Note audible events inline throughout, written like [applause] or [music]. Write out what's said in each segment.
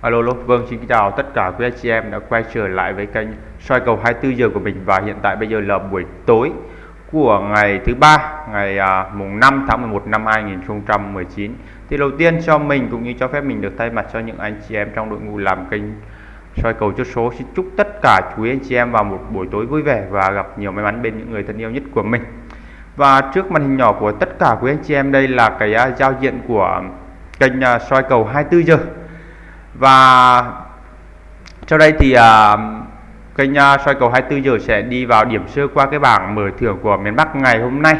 Alo, alo, vâng xin chào tất cả quý anh chị em đã quay trở lại với kênh soi cầu 24 giờ của mình. Và hiện tại bây giờ là buổi tối của ngày thứ ba ngày à, mùng 5 tháng 11 năm 2019 thì đầu tiên cho mình cũng như cho phép mình được thay mặt cho những anh chị em trong đội ngũ làm kênh soi cầu chốt số xin chúc tất cả quý anh chị em vào một buổi tối vui vẻ và gặp nhiều may mắn bên những người thân yêu nhất của mình. Và trước màn hình nhỏ của tất cả quý anh chị em đây là cái à, giao diện của kênh à, soi cầu 24 giờ và sau đây thì uh, kênh uh, soi cầu 24 giờ sẽ đi vào điểm sơ qua cái bảng mở thưởng của miền Bắc ngày hôm nay.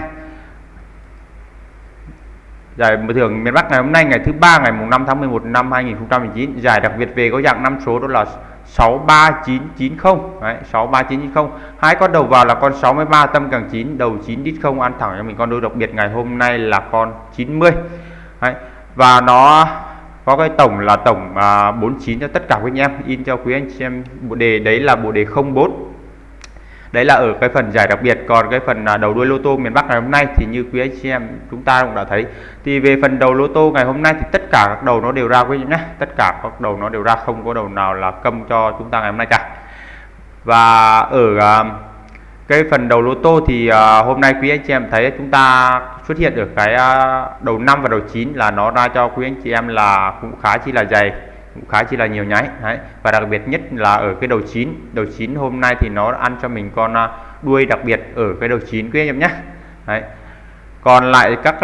Giải mở thưởng miền Bắc ngày hôm nay ngày thứ ba ngày mùng 5 tháng 11 năm 2019 giải đặc biệt về có dạng năm số đó là 63990 đấy 63990 hai con đầu vào là con 63 tâm càng 9 đầu 9 đít không. Ăn thẳng cho mình con đôi đặc biệt ngày hôm nay là con 90 đấy. và nó có cái tổng là tổng à, 49 cho tất cả quý anh em. In cho quý anh chị em bộ đề đấy là bộ đề 04 đấy là ở cái phần giải đặc biệt. Còn cái phần à, đầu đuôi lô tô miền Bắc ngày hôm nay thì như quý anh chị em chúng ta cũng đã thấy. Thì về phần đầu lô tô ngày hôm nay thì tất cả các đầu nó đều ra quý anh nhé. Tất cả các đầu nó đều ra không có đầu nào là câm cho chúng ta ngày hôm nay cả. Và ở à, cái phần đầu lô tô thì uh, hôm nay quý anh chị em thấy chúng ta xuất hiện ở cái uh, đầu 5 và đầu 9 là nó ra cho quý anh chị em là cũng khá chi là dày cũng khá chi là nhiều nháy đấy. Và đặc biệt nhất là ở cái đầu 9 đầu 9 hôm nay thì nó ăn cho mình con uh, đuôi đặc biệt ở cái đầu 9 quý anh em nhé. Đấy. Còn lại các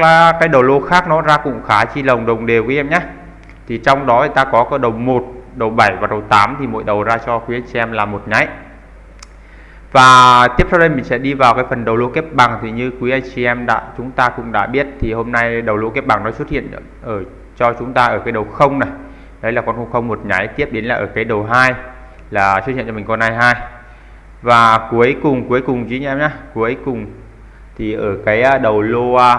cái đầu lô khác nó ra cũng khá chi lồng đồng đều quý em nhé. Thì trong đó ta có cái đầu 1 đầu 7 và đầu 8 thì mỗi đầu ra cho quý anh chị em là một nháy và tiếp sau đây mình sẽ đi vào cái phần đầu lô kép bằng. Thì như quý anh chị em đã chúng ta cũng đã biết thì hôm nay đầu lô kép bằng nó xuất hiện ở cho chúng ta ở cái đầu không này. Đấy là con không một nháy tiếp đến là ở cái đầu 2 là xuất hiện cho mình con 22 và cuối cùng cuối cùng chứ em nhé cuối cùng thì ở cái à, đầu lô à,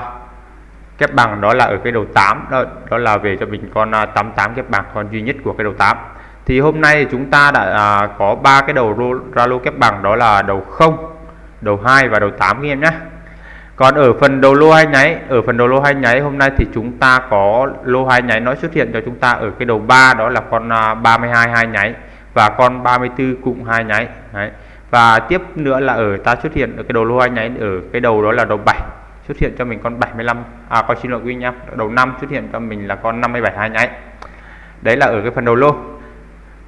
kép bằng đó là ở cái đầu 8 đó, đó là về cho mình con à, 88 kép bằng con duy nhất của cái đầu 8 thì hôm nay chúng ta đã à, có ba cái đầu rô, ra lô kép bằng đó là đầu 0 đầu 2 và đầu 8 các em nhé. Còn ở phần đầu lô hai nháy ở phần đầu lô hai nháy hôm nay thì chúng ta có lô hai nháy nó xuất hiện cho chúng ta ở cái đầu 3 đó là con à, 32 hai nháy và con 34 cũng hai nháy Đấy. và tiếp nữa là ở ta xuất hiện ở cái đầu lô hai nháy ở cái đầu đó là đầu 7 xuất hiện cho mình con 75 à con xin lỗi quý nhá đầu 5 xuất hiện cho mình là con 57 hai nháy. Đấy là ở cái phần đầu lô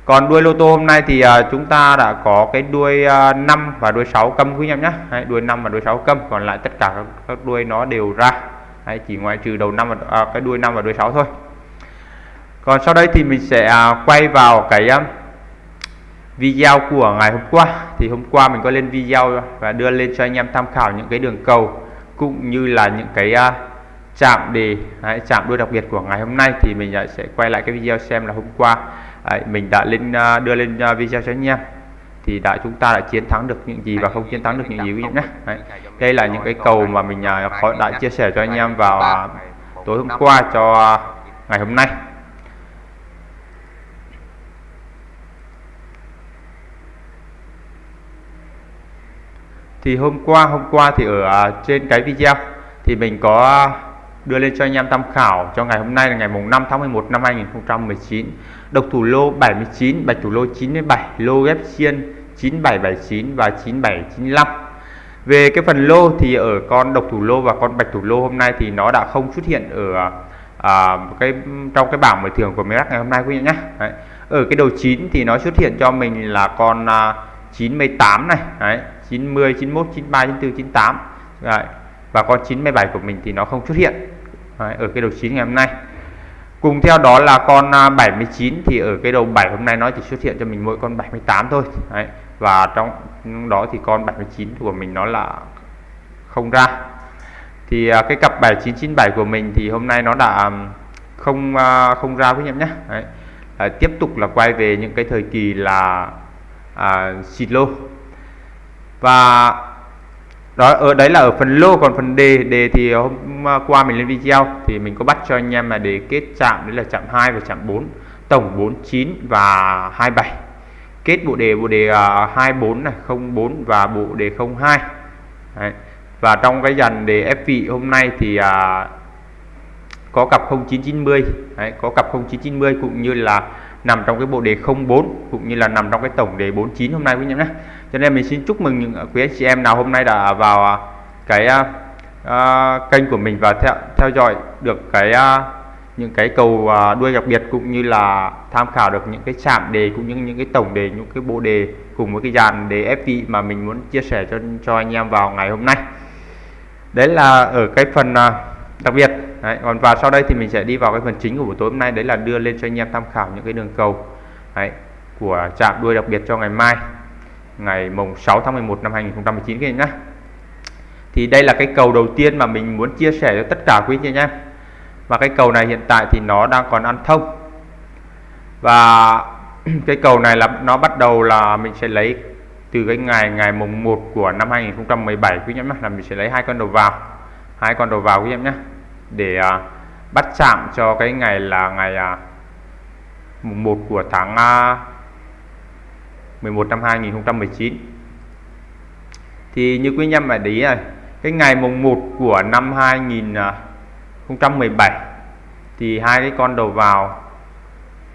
còn đuôi lô tô hôm nay thì uh, chúng ta đã có cái đuôi à, uh, 5 và đuôi 6 câm quý em nhé Đấy, đuôi 5 và đuôi 6 câm còn lại tất cả các, các đuôi nó đều ra. Đấy, chỉ ngoại trừ đầu 5 và uh, cái đuôi 5 và đuôi 6 thôi. Còn sau đây thì mình sẽ uh, quay vào cái uh, video của ngày hôm qua. Thì hôm qua mình có lên video và đưa lên cho anh em tham khảo những cái đường cầu cũng như là những cái uh, chạm đề đấy, chạm đuôi đặc biệt của ngày hôm nay. Thì mình sẽ quay lại cái video xem là hôm qua đấy, mình đã lên à, đưa lên à, video cho anh em thì đã chúng ta đã chiến thắng được những gì và không chiến thắng được những gì quý nhé đấy. đây là những cái cầu mà mình uh, đã chia sẻ cho anh em vào tối hôm qua cho ngày hôm nay thì hôm qua hôm qua thì ở trên cái video thì mình có đưa lên cho anh em tham khảo cho ngày hôm nay là ngày mùng 5 tháng 11 năm 2019 độc thủ lô 79 bạch thủ lô 97 lô ghép xiên 9779 và 9795 về cái phần lô thì ở con độc thủ lô và con bạch thủ lô hôm nay thì nó đã không xuất hiện ở à, cái trong cái bảng mở thưởng của miền Bắc ngày hôm nay quý vị nhé Đấy. ở cái đầu 9 thì nó xuất hiện cho mình là con à, 98 này Đấy. 90 91 93 94 98 Đấy. và con 97 của mình thì nó không xuất hiện Đấy, ở cái đầu 9 ngày hôm nay cùng theo đó là con à, 79 thì ở cái đầu 7 hôm nay nó chỉ xuất hiện cho mình mỗi con 78 thôi Đấy. và trong đó thì con 79 của mình nó là không ra thì à, cái cặp 7997 của mình thì hôm nay nó đã à, không không ra với em nhé Đấy. À, tiếp tục là quay về những cái thời kỳ là à, xịt lô và đó ở đấy là ở phần lô còn phần đề đề thì hôm ờ, qua mình lên video thì mình có bắt cho anh em là đề kết chạm đấy là chạm 2 và chạm 4 tổng 49 và 27 kết bộ đề bộ đề à, uh, 24 này 04 và bộ đề 02 đấy. và trong cái dàn đề ép vị hôm nay thì uh, có cặp 0990 đấy, có cặp 0990 cũng như là nằm trong cái bộ đề 04 cũng như là nằm trong cái tổng đề 49 hôm nay quý anh em nhé cho nên mình xin chúc mừng những quý anh chị em nào hôm nay đã vào à, cái uh, kênh của mình và theo theo dõi được cái uh, những cái cầu uh, đuôi đặc biệt cũng như là tham khảo được những cái chạm đề cũng như những cái tổng đề những cái bộ đề cùng với cái dàn đề FV mà mình muốn chia sẻ cho cho anh em vào ngày hôm nay. Đấy là ở cái phần uh, đặc biệt. Đấy, còn và sau đây thì mình sẽ đi vào cái phần chính của buổi tối hôm nay. Đấy là đưa lên cho anh em tham khảo những cái đường cầu đấy, của chạm đuôi đặc biệt cho ngày mai ngày mùng 6 tháng 11 năm 2019 các anh nhé thì đây là cái cầu đầu tiên mà mình muốn chia sẻ cho tất cả quý anh em và cái cầu này hiện tại thì nó đang còn ăn thông. Và [clears throat] cái cầu này là nó bắt đầu là mình sẽ lấy từ cái ngày ngày mùng 1 của năm 2017 quý anh là mình sẽ lấy hai con đầu vào hai con đầu vào quý em nhé để à, bắt chạm cho cái ngày là ngày à, mùng 1 của tháng à, 11 năm 2019 thì như quý anh em phải để ý này cái ngày mùng 1 của năm 2017 thì hai cái con đầu vào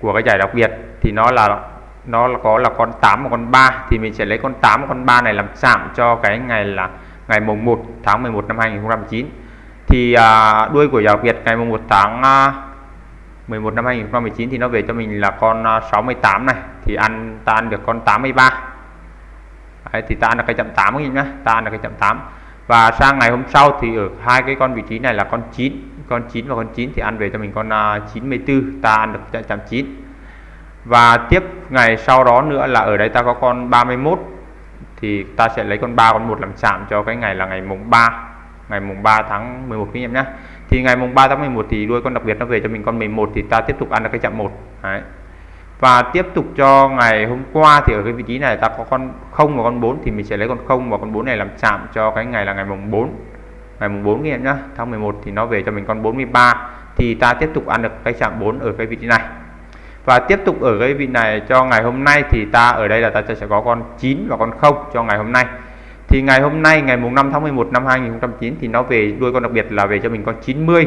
của cái giải đặc biệt thì nó là nó có là con 8 và con 3 thì mình sẽ lấy con 8 và con 3 này làm chạm cho cái ngày là ngày mùng 1 tháng 11 năm 2019 thì à, đuôi của giải đặc biệt ngày mùng 1 tháng à, 11 năm 2019 thì nó về cho mình là con à, 68 này thì ăn ta ăn được con 83 Đấy, thì ta ăn được cái chậm 8 các nhá ta ăn được cái chậm 8 và sang ngày hôm sau thì ở hai cái con vị trí này là con 9 con 9 và con 9 thì ăn về cho mình con à, 94 ta ăn được chậm 9 và tiếp ngày sau đó nữa là ở đây ta có con 31 thì ta sẽ lấy con 3 con 1 làm chạm cho cái ngày là ngày mùng 3 ngày mùng 3 tháng 11 quý em nhé thì ngày mùng 3 tháng 11 thì đuôi con đặc biệt nó về cho mình con 11 thì ta tiếp tục ăn được cái chạm 1 Đấy và tiếp tục cho ngày hôm qua thì ở cái vị trí này ta có con 0 và con 4 thì mình sẽ lấy con 0 và con 4 này làm chạm cho cái ngày là ngày mùng 4 ngày mùng 4 quý em nhé tháng 11 thì nó về cho mình con 43 thì ta tiếp tục ăn được cái chạm 4 ở cái vị trí này. Và tiếp tục ở cái vị này cho ngày hôm nay thì ta ở đây là ta sẽ có con 9 và con 0 cho ngày hôm nay. Thì ngày hôm nay, ngày mùng 5 tháng 11 năm 2009 thì nó về đuôi con đặc biệt là về cho mình con 90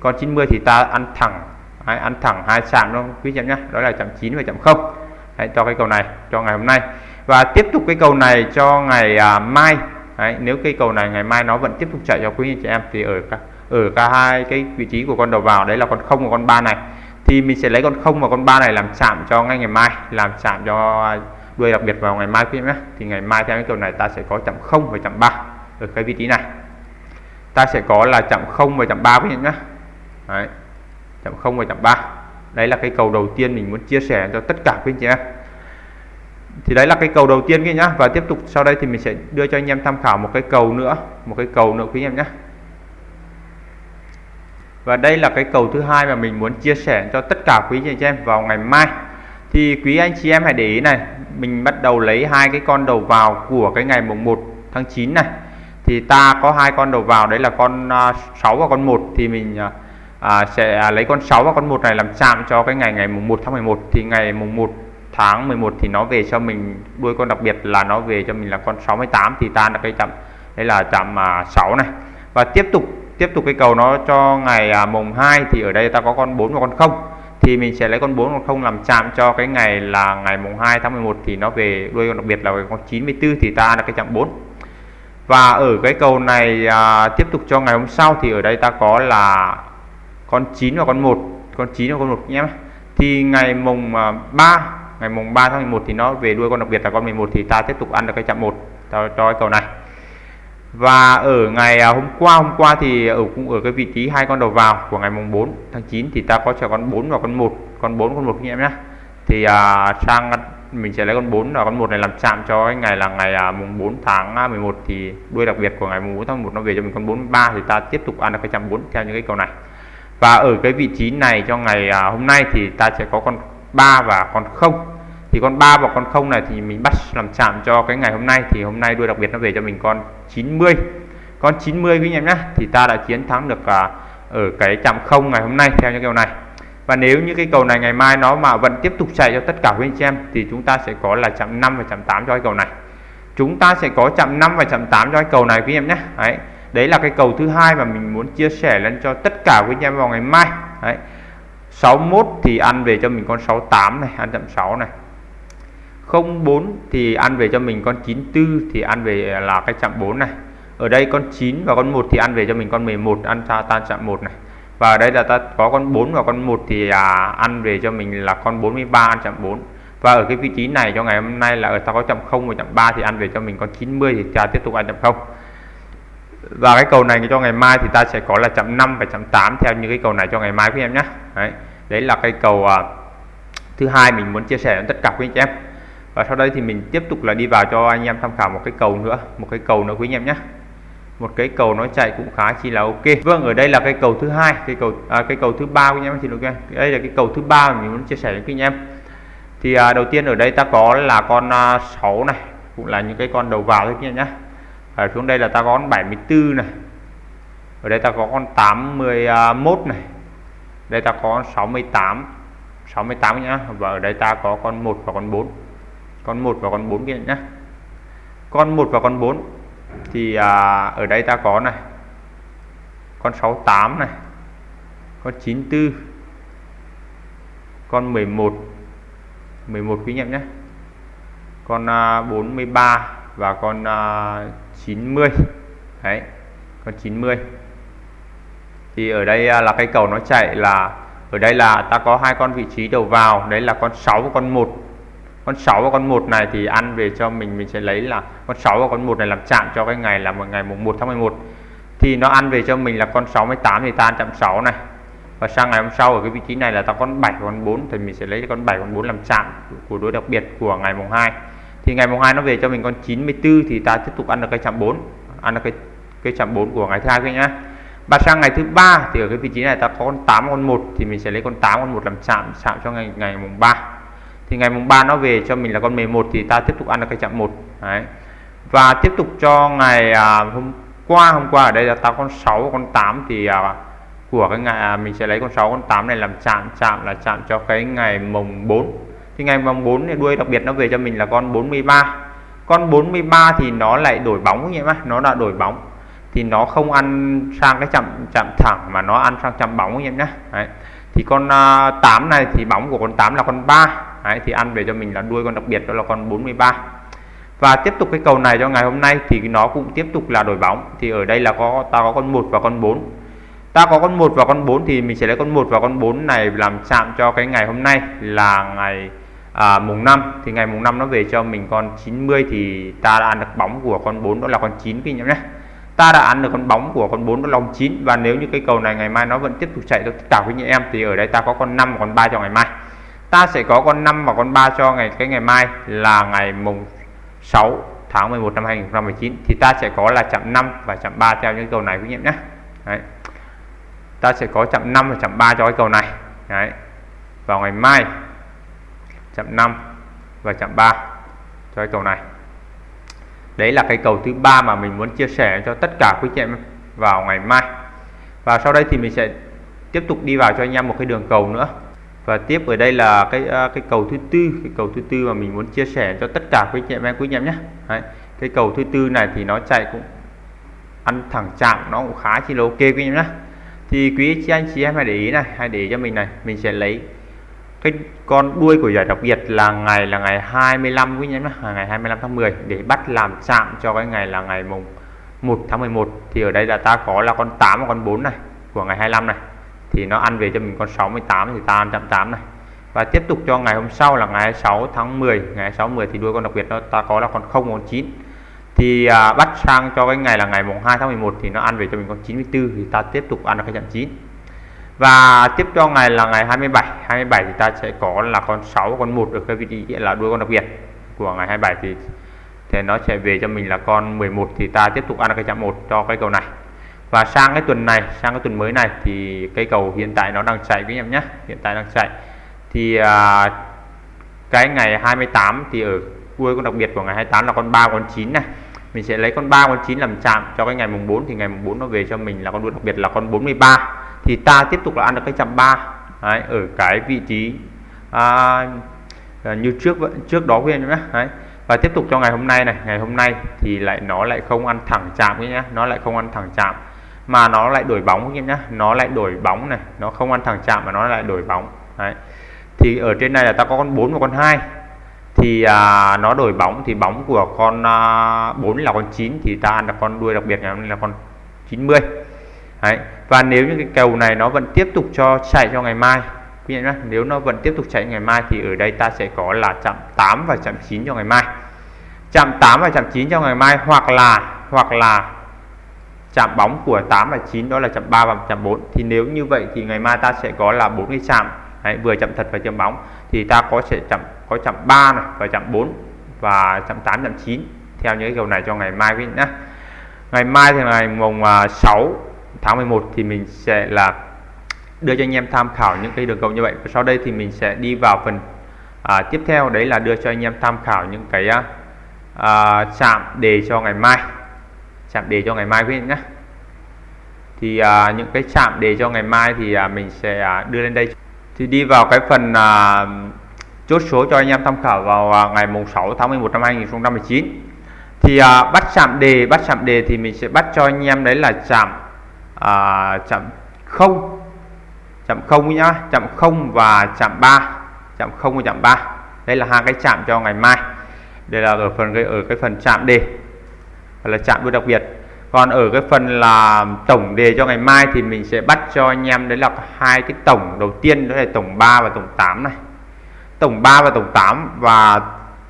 con 90 thì ta ăn thẳng đấy, ăn thẳng hai chạm luôn quý chị em nhé đó là chạm 9 và chạm 0 đấy, cho cái cầu này cho ngày hôm nay. Và tiếp tục cái cầu này cho ngày à, mai. Đấy, nếu cây cầu này ngày mai nó vẫn tiếp tục chạy cho quý anh chị em thì ở cả ở cả hai cái vị trí của con đầu vào đấy là con không và con ba này thì mình sẽ lấy con không và con ba này làm chạm cho ngay ngày mai làm chạm cho đuôi đặc biệt vào ngày mai quý em nhé thì ngày mai theo cái cầu này ta sẽ có chạm 0 và chạm 3 ở cái vị trí này. Ta sẽ có là chạm 0 và chạm 3 quý em nhé đấy chậm 0 và chậm 3 đấy là cái cầu đầu tiên mình muốn chia sẻ cho tất cả quý anh chị em thì đấy là cái cầu đầu tiên kia nhá. Và tiếp tục sau đây thì mình sẽ đưa cho anh em tham khảo một cái cầu nữa, một cái cầu nữa quý anh em nhé. Và đây là cái cầu thứ hai mà mình muốn chia sẻ cho tất cả quý anh chị em vào ngày mai. Thì quý anh chị em hãy để ý này, mình bắt đầu lấy hai cái con đầu vào của cái ngày mùng 1 tháng 9 này. Thì ta có hai con đầu vào, đấy là con à, 6 và con 1 thì mình à, à, sẽ à, lấy con 6 và con 1 này làm chạm cho cái ngày ngày mùng 1 tháng 11 thì ngày mùng 1 tháng 11 thì nó về cho mình đuôi con đặc biệt là nó về cho mình là con 68 thì tan là cái chạm đây là chạm mà 6 này. Và tiếp tục tiếp tục cái cầu nó cho ngày à, mùng 2 thì ở đây ta có con 4 và con 0 thì mình sẽ lấy con 4 con 0 làm chạm cho cái ngày là ngày mùng 2 tháng 11 thì nó về đuôi con đặc biệt là con 94 thì ta là cái chạm 4 và ở cái cầu này à, tiếp tục cho ngày hôm sau thì ở đây ta có là con 9 và con 1 con 9 và con 1 nhé. Thì ngày mùng à, 3 ngày mùng 3 tháng 11 thì nó về đuôi con đặc biệt là con 11 thì ta tiếp tục ăn được cái chạm 1 cho, cho cái cầu này. Và ở ngày à, hôm qua hôm qua thì ở cũng ở cái vị trí hai con đầu vào của ngày mùng 4 tháng 9 thì ta có chờ con 4 và con 1 con 4 con 1 anh em nhé. Thì à, sang mình sẽ lấy con 4 và con 1 này làm chạm cho cái ngày là ngày à, mùng 4 tháng à, 11 thì đuôi đặc biệt của ngày mùng 4 tháng 1 nó về cho mình con 43 thì ta tiếp tục ăn được cái chạm 4 theo những cái cầu này và ở cái vị trí này cho ngày à, hôm nay thì ta sẽ có con 3 và con 0 thì con 3 và con 0 này thì mình bắt làm chạm cho cái ngày hôm nay. Thì hôm nay đuôi đặc biệt nó về cho mình con 90 con 90 quý anh em nhé thì ta đã chiến thắng được à, ở cái chạm 0 ngày hôm nay theo những kiểu này. Và nếu như cái cầu này ngày mai nó mà vẫn tiếp tục chạy cho tất cả quý anh chị em thì chúng ta sẽ có là chạm 5 và chạm 8 cho cái cầu này. Chúng ta sẽ có chạm 5 và chạm 8 cho cái cầu này quý em nhé đấy đấy là cái cầu thứ hai mà mình muốn chia sẻ lên cho tất cả quý anh em vào ngày mai. Đấy. 61 thì ăn về cho mình con 68 này ăn chậm 6 này. 04 thì ăn về cho mình con 94 thì ăn về là cái chạm 4 này. Ở đây con 9 và con 1 thì ăn về cho mình con 11 ăn ta tan chạm 1 này. Và ở đây là ta có con 4 và con 1 thì à, ăn về cho mình là con 43 ăn chạm 4 và ở cái vị trí này cho ngày hôm nay là ở ta có chậm 0 và chậm 3 thì ăn về cho mình con 90 thì ta tiếp tục ăn chậm 0 và cái cầu này cho ngày mai thì ta sẽ có là chậm 5 và chậm 8 theo như cái cầu này cho ngày mai quý em nhé. Đấy, đấy là cái cầu à, thứ hai mình muốn chia sẻ với tất cả quý anh em. Và sau đây thì mình tiếp tục là đi vào cho anh em tham khảo một cái cầu nữa một cái cầu nữa quý anh em nhé. Một cái cầu nó chạy cũng khá chi là ok. Vâng ở đây là cái cầu thứ hai cái cầu à, cái cầu thứ ba quý anh em xin lỗi đây là cái cầu thứ ba mình muốn chia sẻ với quý anh em. Thì à, đầu tiên ở đây ta có là con à, 6 này cũng là những cái con đầu vào thôi quý anh nhé ở xuống đây là ta có con 74 này. Ở đây ta có con 81 này. Đây ta có con 68 68 nhá. Và ở đây ta có con 1 và con 4 con 1 và con 4 kia nhá. Con 1 và con 4 thì à, ở đây ta có này. Con 68 này. Con 94 con 11 11 quý nhận nhé con à, 43 và con à, 90 đấy, con 90 thì ở đây à, là cái cầu nó chạy là, ở đây là ta có hai con vị trí đầu vào, đấy là con 6 và con 1 con 6 và con 1 này thì ăn về cho mình mình sẽ lấy là con 6 và con 1 này làm chạm cho cái ngày là một ngày mùng 1 tháng 11 thì nó ăn về cho mình là con 68 thì ta ăn chạm 6 này. Và sang ngày hôm sau ở cái vị trí này là ta con 7 con 4 thì mình sẽ lấy con 7 con 4 làm chạm của đối đặc biệt của ngày mùng 2 thì ngày mùng 2 nó về cho mình con 94 thì ta tiếp tục ăn được cái chạm 4 ăn được cái cái chạm 4 của ngày thứ hai nhá. Và sang ngày thứ ba thì ở cái vị trí này ta có con 8 con 1 thì mình sẽ lấy con 8 con 1 làm chạm chạm cho ngày ngày mùng 3 thì ngày mùng 3 nó về cho mình là con 11 thì ta tiếp tục ăn được cái chạm 1 Đấy. và tiếp tục cho ngày à, hôm qua hôm qua ở đây là ta con 6 con 8 thì à, của cái ngày à, mình sẽ lấy con 6 con 8 này làm chạm chạm là chạm cho cái ngày mùng 4 thì ngày vòng 4 thì đuôi đặc biệt nó về cho mình là con 43 con 43 thì nó lại đổi bóng như vậy nó đã đổi bóng. Thì nó không ăn sang cái chạm chạm thẳng mà nó ăn sang chạm bóng như vậy nhé Đấy. thì con à, uh, 8 này thì bóng của con 8 là con 3 Đấy, thì ăn về cho mình là đuôi con đặc biệt đó là con 43 và tiếp tục cái cầu này cho ngày hôm nay thì nó cũng tiếp tục là đổi bóng. Thì ở đây là có ta có con 1 và con 4 ta có con 1 và con 4 thì mình sẽ lấy con 1 và con 4 này làm chạm cho cái ngày hôm nay là ngày à, mùng 5 thì ngày mùng 5 nó về cho mình con 90 thì ta đã ăn được bóng của con 4 đó là con 9 các anh nhé. Ta đã ăn được con bóng của con 4 đó là con 9 và nếu như cái cầu này ngày mai nó vẫn tiếp tục chạy cho tất cả quý anh em thì ở đây ta có con 5 và con 3 cho ngày mai. Ta sẽ có con 5 và con 3 cho ngày cái ngày mai là ngày mùng 6 tháng 11 năm 2019 thì ta sẽ có là chạm 5 và chạm 3 theo những cầu này quý em nhé. Đấy. ta sẽ có chạm 5 và chạm 3 cho cái cầu này. Đấy. vào ngày mai chạm 5 và chạm 3 cho cái cầu này. Đấy là cái cầu thứ ba mà mình muốn chia sẻ cho tất cả quý chị em vào ngày mai. Và sau đây thì mình sẽ tiếp tục đi vào cho anh em một cái đường cầu nữa. Và tiếp ở đây là cái à, cái cầu thứ tư, cái cầu thứ tư mà mình muốn chia sẻ cho tất cả quý chị em, quý anh em nhé. Đấy. cái cầu thứ tư này thì nó chạy cũng ăn thẳng chạm, nó cũng khá chỉ là ok quý anh nhé. Thì quý chị anh, chị em hãy để ý này, hãy để cho mình này. Mình sẽ lấy cái con đuôi của giải đặc biệt là ngày là ngày 25 quý anh em ngày 25 tháng 10 để bắt làm chạm cho cái ngày là ngày mùng 1 tháng 11 thì ở đây là ta có là con 8 và con 4 này của ngày 25 này. Thì nó ăn về cho mình con 68 thì ta ăn chạm 8 này. Và tiếp tục cho ngày hôm sau là ngày 6 tháng 10 ngày 6 10 thì đuôi con đặc biệt nó ta có là con 0 con 9 thì à, bắt sang cho cái ngày là ngày mùng 2 tháng 11 thì nó ăn về cho mình con 94 thì ta tiếp tục ăn được cái chạm 9 và tiếp cho ngày là ngày 27 27 thì ta sẽ có là con 6 con 1 ở cái vị trí là đuôi con đặc biệt của ngày 27 thì thì nó sẽ về cho mình là con 11 thì ta tiếp tục ăn cái chạm 1 cho cái cầu này. Và sang cái tuần này sang cái tuần mới này thì cây cầu hiện tại nó đang chạy với em nhé. Hiện tại đang chạy. Thì à, cái ngày 28 thì ở đuôi con đặc biệt của ngày 28 là con 3 con 9 này. Mình sẽ lấy con 3 con 9 làm chạm cho cái ngày mùng 4 thì ngày mùng 4 nó về cho mình là con đuôi đặc biệt là con 43 thì ta tiếp tục là ăn được cái chạm ba. Đấy, ở cái vị trí à, như trước trước đó quên em nhé Đấy. và tiếp tục cho ngày hôm nay này. Ngày hôm nay thì lại nó lại không ăn thẳng chạm nhé nó lại không ăn thẳng chạm. Mà nó lại đổi bóng anh em nhé nó lại đổi bóng này. Nó không ăn thẳng chạm mà nó lại đổi bóng. Đấy thì ở trên này là ta có con 4 và con 2 thì à, nó đổi bóng thì bóng của con à, 4 là con 9 thì ta ăn là con đuôi đặc biệt này là con 90 đấy. Và nếu như cái cầu này nó vẫn tiếp tục cho chạy cho ngày mai quý vị nhé nếu nó vẫn tiếp tục chạy ngày mai thì ở đây ta sẽ có là chạm 8 và chạm 9 cho ngày mai. Chạm 8 và chạm 9 cho ngày mai hoặc là hoặc là chạm bóng của 8 và 9 đó là chạm 3 và chạm 4 thì nếu như vậy thì ngày mai ta sẽ có là bốn cái chạm. Đấy, vừa chạm thật và chạm bóng. Thì ta có sẽ chạm có chạm 3 này và chạm 4 và chạm 8 chạm 9 theo những cái cầu này cho ngày mai quý vị nhé. Ngày mai thì ngày mùng à, 6 tháng 11 thì mình sẽ là đưa cho anh em tham khảo những cái đường cầu như vậy. Và sau đây thì mình sẽ đi vào phần à, tiếp theo. Đấy là đưa cho anh em tham khảo những cái à, à chạm đề cho ngày mai. Chạm đề cho ngày mai quý vị nhé. Thì à, những cái chạm đề cho ngày mai thì à, mình sẽ à, đưa lên đây. Thì đi vào cái phần à, chốt số cho anh em tham khảo vào à, ngày mùng 6 tháng 11 năm 2019 thì à, bắt chạm đề bắt chạm đề thì mình sẽ bắt cho anh em đấy là chạm à, chạm không. Chạm không nhá. Chạm không và chạm 3 chạm không và chạm 3 đây là hai cái chạm cho ngày mai. Đây là ở phần cái ở cái phần chạm đề. Là chạm đôi đặc biệt. Còn ở cái phần là tổng đề cho ngày mai thì mình sẽ bắt cho anh em đấy là hai cái tổng đầu tiên đó là tổng 3 và tổng 8 này. Tổng 3 và tổng 8 và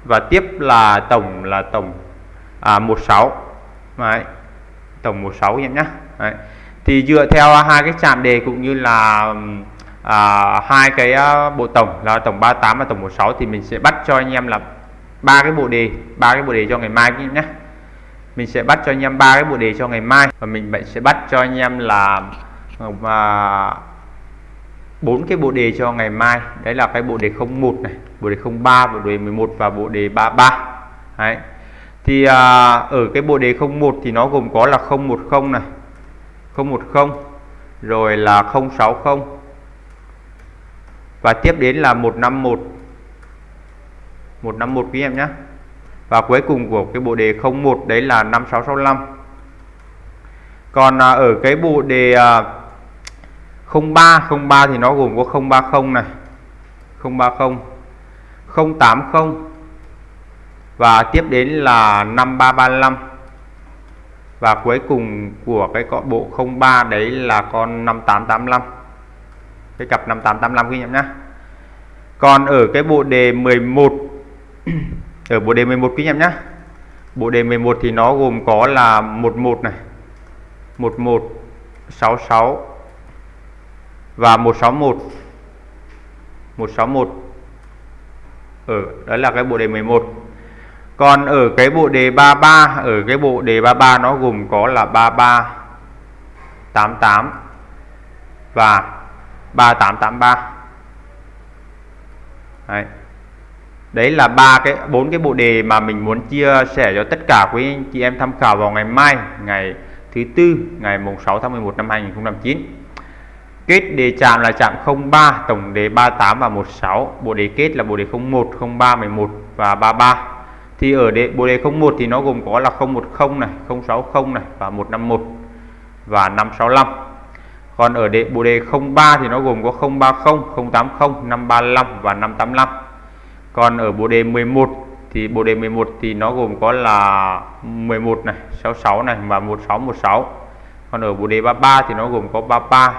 và tiếp là tổng là tổng à, 16 đấy. tổng 16 em nhé đấy thì dựa theo à, hai cái chạm đề cũng như là à, hai cái à, bộ tổng là tổng 38 và tổng 16 thì mình sẽ bắt cho anh em là ba cái bộ đề ba cái bộ đề cho ngày mai nhé. Mình sẽ bắt cho anh em ba cái bộ đề cho ngày mai và mình sẽ bắt cho anh em là và bốn cái bộ đề cho ngày mai. Đấy là cái bộ đề 01 này bộ đề 03 bộ đề 11 và bộ đề 33 đấy. Thì à, ở cái bộ đề 01 thì nó gồm có là 010 này 010 rồi là 060 và tiếp đến là 151 151 quý em nhé. Và cuối cùng của cái bộ đề 01 đấy là 5665 còn à, ở cái bộ đề à, 03 03 thì nó gồm có 030 này 030 080 và tiếp đến là 5335 và cuối cùng của cái cọ bộ 03 đấy là con 5885 cái cặp 5885 ghi nhận nhá. Còn ở cái bộ đề 11 [clears throat] ở bộ đề 11 quý em nhá. Bộ đề 11 thì nó gồm có là 11 này 11 66 và 161 161 ở đó là cái bộ đề 11 còn ở cái bộ đề 33 ở cái bộ đề 33 nó gồm có là 33 88 và 3883 Đấy. Đấy là ba cái, bốn cái bộ đề mà mình muốn chia sẻ cho tất cả quý anh chị em tham khảo vào ngày mai, ngày thứ tư, ngày mùng 6 tháng 11 năm 2009 kết đề chạm là chạm 03 tổng đề 38 và 16 bộ đề kết là bộ đề 01 03 11 và 33 thì ở đề bộ đề 01 thì nó gồm có là 010 này 060 này và 151 và 565 còn ở đề bộ đề 03 thì nó gồm có 030 080 535 và 585 còn ở bộ đề 11 thì bộ đề 11 thì nó gồm có là 11 này 66 này và 1616 còn ở bộ đề 33 thì nó gồm có 33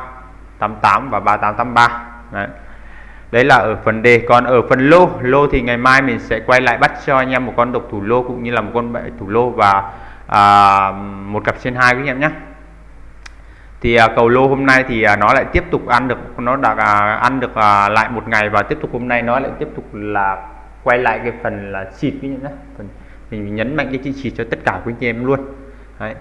88 và 3883 Đấy. Đấy là ở phần đề còn ở phần lô lô thì ngày mai mình sẽ quay lại bắt cho anh em một con độc thủ lô cũng như là một con bệ thủ lô và à, một cặp trên hai quý anh em nhé. Thì à, cầu lô hôm nay thì à, nó lại tiếp tục ăn được nó đã à, ăn được à, lại một ngày và tiếp tục hôm nay nó lại tiếp tục là quay lại cái phần là xịt cái nhá phần mình nhấn mạnh cái chữ xịt cho tất cả quý anh em luôn. Đấy.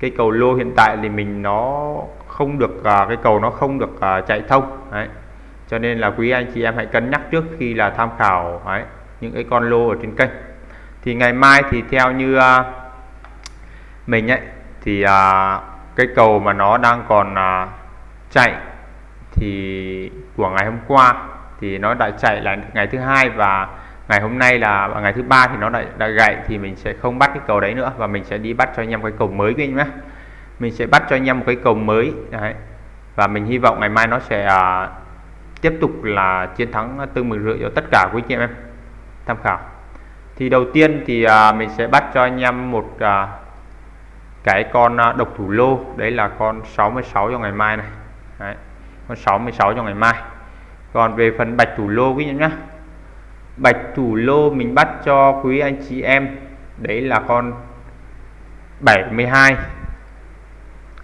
Cái cầu lô hiện tại thì mình nó không được à, cái cầu nó không được à, chạy thông. Đấy cho nên là quý anh chị em hãy cân nhắc trước khi là tham khảo ấy, những cái con lô ở trên kênh thì ngày mai thì theo như uh, mình ấy thì uh, cái cầu mà nó đang còn à, chạy thì của ngày hôm qua thì nó đã chạy là ngày thứ hai và ngày hôm nay là ngày thứ ba thì nó đã, đã gãy thì mình sẽ không bắt cái cầu đấy nữa và mình sẽ đi bắt cho anh em cái cầu mới với nhé mình sẽ bắt cho anh em một cái cầu mới Đấy. và mình hy vọng ngày mai nó sẽ à, tiếp tục là chiến thắng tương mừng rưỡi cho tất cả quý chị em tham khảo. Thì đầu tiên thì à, mình sẽ bắt cho anh em một à, cái con à, độc thủ lô. Đấy là con 66 cho ngày mai này. Đấy. con 66 cho ngày mai. Còn về phần bạch thủ lô quý em nhé bạch thủ lô mình bắt cho quý anh chị em đấy là con 72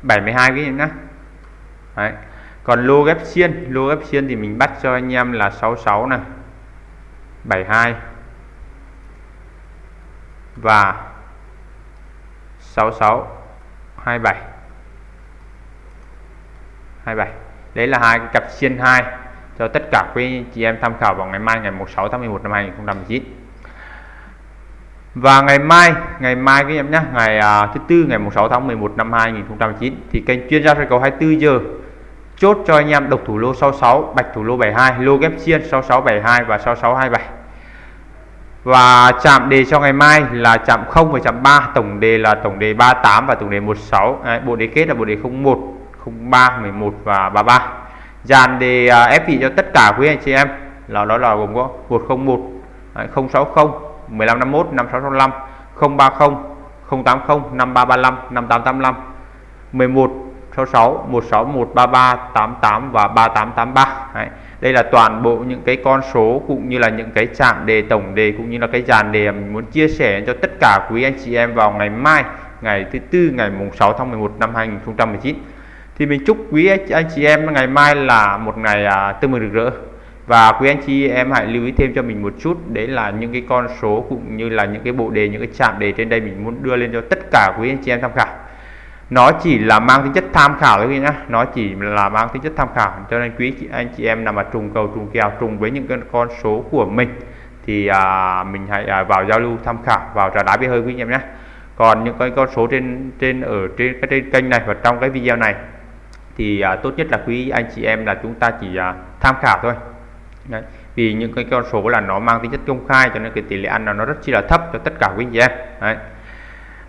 72 quý em nhé đấy còn lô ghép xiên lô ghép xiên thì mình bắt cho anh em là 66 này 72 và 66 27 27 đấy là hai cặp xiên 2 cho tất cả quý chị em tham khảo vào ngày mai ngày 16 tháng 11 năm 2019 và ngày mai ngày mai các em nhé ngày uh, thứ tư ngày 16 tháng 11 năm 2019 thì kênh chuyên gia soi cầu 24 giờ chốt cho anh em độc thủ lô 66 bạch thủ lô 72 lô ghép chiên 6672 và 6627 và chạm đề cho ngày mai là chạm 0 và chạm 3 tổng đề là tổng đề 38 và tổng đề 16 Đấy, bộ đề kết là bộ đề 01 03 11 và 33 dàn đề à, ép vị cho tất cả quý anh chị em là đó là gồm có 101 060 1551 5665 030 080 5335 5885 11 66 161 33 88 và 3883 Đấy. đây là toàn bộ những cái con số cũng như là những cái chạm đề tổng đề cũng như là cái dàn đề mình muốn chia sẻ cho tất cả quý anh chị em vào ngày mai ngày thứ tư ngày mùng 6 tháng 11 năm 2019 thì mình chúc quý anh chị em ngày mai là một ngày à, tươi mừng rực rỡ. Và quý anh chị em hãy lưu ý thêm cho mình một chút đấy là những cái con số cũng như là những cái bộ đề những cái chạm đề trên đây mình muốn đưa lên cho tất cả quý anh chị em tham khảo nó chỉ là mang tính chất tham khảo thôi nhá. Nó chỉ là mang tính chất tham khảo. Cho nên quý anh chị em nào mà trùng cầu trùng kèo trùng với những cái con số của mình thì à, mình hãy à, vào giao lưu tham khảo vào trà đá bia hơi quý anh em nhé còn những cái con số trên trên ở trên cái trên kênh này và trong cái video này thì à, tốt nhất là quý anh chị em là chúng ta chỉ à, tham khảo thôi. Đấy. vì những cái con số là nó mang tính chất công khai cho nên cái tỷ lệ ăn là nó rất chi là thấp cho tất cả quý anh chị em. Đấy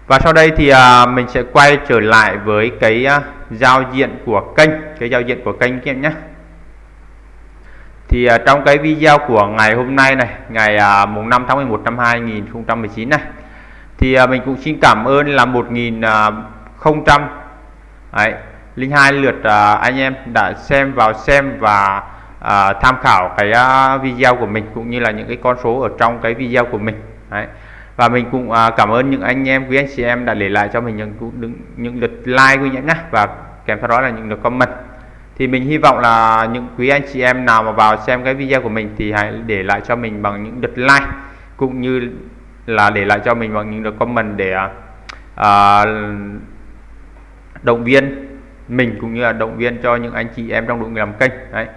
và sau đây thì à, mình sẽ quay trở lại với cái à, giao diện của kênh cái giao diện của kênh các em nhé thì à, trong cái video của ngày hôm nay này ngày à, mùng 5 tháng 11 năm 2019 này thì à, mình cũng xin cảm ơn là 1000 à, Đấy, linh hai lượt à, anh em đã xem vào xem và à, tham khảo cái à, video của mình cũng như là những cái con số ở trong cái video của mình Đấy và mình cũng à, cảm ơn những anh em quý anh chị em đã để lại cho mình những những lượt like quý nhé. Và kèm theo đó là những lượt comment. Thì mình hy vọng là những quý anh chị em nào mà vào xem cái video của mình thì hãy để lại cho mình bằng những lượt like cũng như là để lại cho mình bằng những lượt comment để à, à động viên mình cũng như là động viên cho những anh chị em trong đội làm kênh. Đấy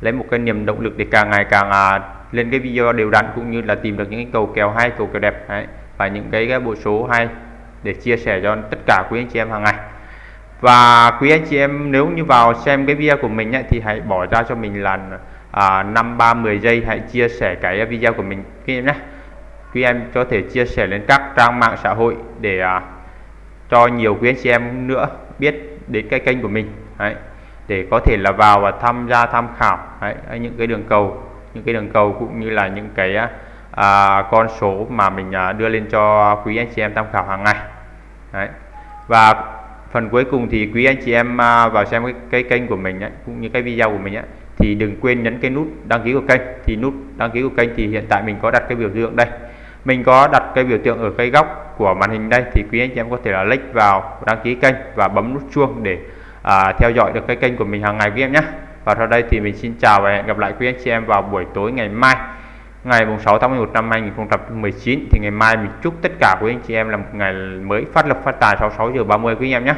lấy một cái niềm động lực để càng ngày càng à, lên cái video đều đặn cũng như là tìm được những cái cầu kèo hay cầu kèo đẹp đấy, và những cái, cái bộ số hay để chia sẻ cho tất cả quý anh chị em hàng ngày. Và quý anh chị em nếu như vào xem cái video của mình ấy, thì hãy bỏ ra cho mình là à, 5 3 10 giây hãy chia sẻ cái video của mình. Quý em nhé. Quý em có thể chia sẻ lên các trang mạng xã hội để à, cho nhiều quý anh chị em nữa biết đến cái kênh của mình. Đấy, để có thể là vào và tham gia tham khảo. Đấy, những cái đường cầu những cái đường cầu cũng như là những cái à, con số mà mình à, đưa lên cho quý anh chị em tham khảo hàng ngày. Đấy. và phần cuối cùng thì quý anh chị em à, vào xem cái, cái kênh của mình ấy, cũng như cái video của mình ấy, thì đừng quên nhấn cái nút đăng ký của kênh. Thì nút đăng ký của kênh thì hiện tại mình có đặt cái biểu tượng đây. Mình có đặt cái biểu tượng ở cái góc của màn hình đây thì quý anh chị em có thể là click vào đăng ký kênh và bấm nút chuông để à, theo dõi được cái kênh của mình hàng ngày quý em nhé. Và sau đây thì mình xin chào và hẹn gặp lại quý anh chị em vào buổi tối ngày mai ngày 6 tháng 11 năm 2019 thì ngày mai mình chúc tất cả quý anh chị em là một ngày mới phát lập phát tài sau 6 giờ 30 quý anh em nhé.